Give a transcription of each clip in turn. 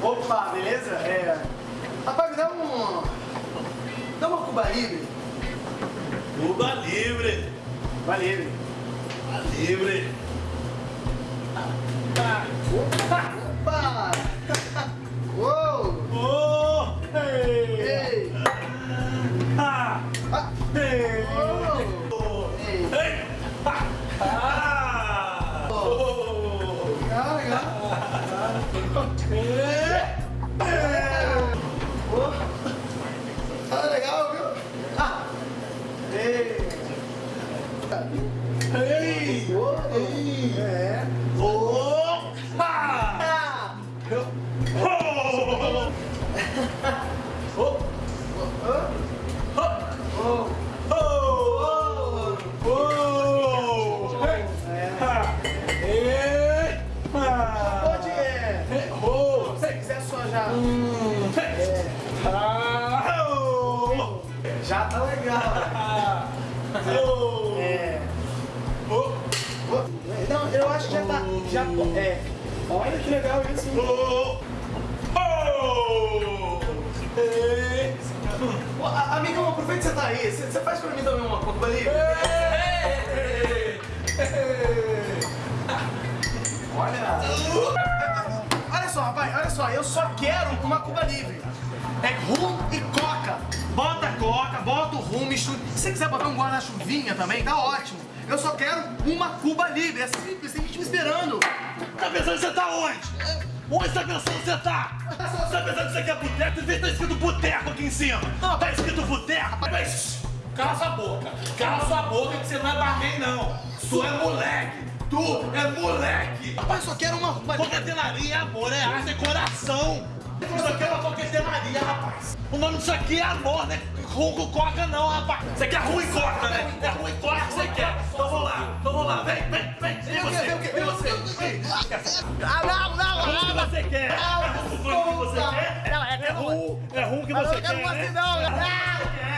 Opa, beleza? É... Rapaz, me dá um... Dá uma Cuba Livre. Cuba Livre. Cuba Livre. Cuba Livre. Opa! Uou! Oh! Ei! Ei! Ah! Oh! Legal, legal. Ei! Uou! Ah, legal, viu? Ah! Ei! Ei! Já tá legal. Ah! Oh! É... Oh! Não, eu acho que já tá... Já... É... Olha que legal isso. Oh! Oh! Ei! Ô, a- Amigão, aproveita que você tá aí. Você faz pra mim também uma Cuba Livre? Só, rapaz, olha só, eu só quero uma Cuba Livre. É rum e coca. Bota coca, bota o rum, mistura. Se você quiser botar um guarda-chuvinha também, tá ótimo. Eu só quero uma Cuba Livre. É simples, tem gente me esperando. Tá pensando que você tá onde? Onde você tá pensando que você tá? Você tá pensando que você quer boteco? Vê tá escrito boteco aqui em cima. Tá escrito boteco? Mas, Cala sua boca. Cala sua boca que você não é barman, não. Tu é moleque. Tu é moleque. Rapaz, só quero uma. Coquetenaria, amor, é arte, é coração. Isso aqui é uma coquetenaria, rapaz. O nome disso aqui é amor, né? Rum com coca não, rapaz. Você quer rum e coca, né? É rum e coca que você quer. Então vamos lá, então vamos lá. Vem, vem, vem. Vem você, Vem o quê? vem você. Ah, não, não, Rum que você quer. É rum que você quer. Não, é É rum, é rum que você Eu quer, não gosto né? não.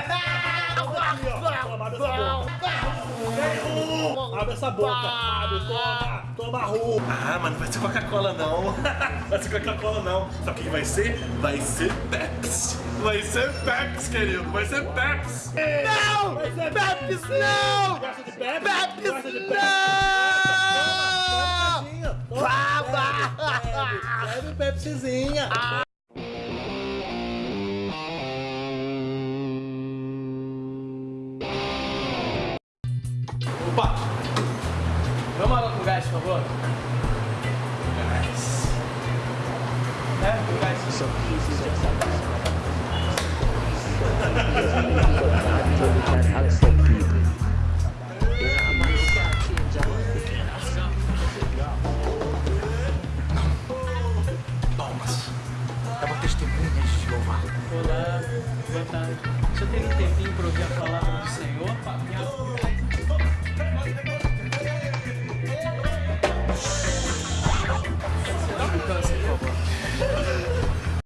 Essa boca. Abre, toma. Toma. Ah, mas não vai ser Coca-Cola, não. Vai ser Coca-Cola, não. Sabe o que vai ser? Vai ser Pepsi. Vai ser Pepsi, querido. Vai ser Pepsi. Não! Vai ser Pepsi, não! Gosta de Pepsi? Pepsi, Gosta de não! Pepsi? Toma, Bebe, bebe Pepsizinha. Opa! por favor. Gás. É, o gás. Isso aqui, isso aqui. Olá, boa tarde. O senhor teve um tempinho para ouvir a palavra do Senhor? papinha.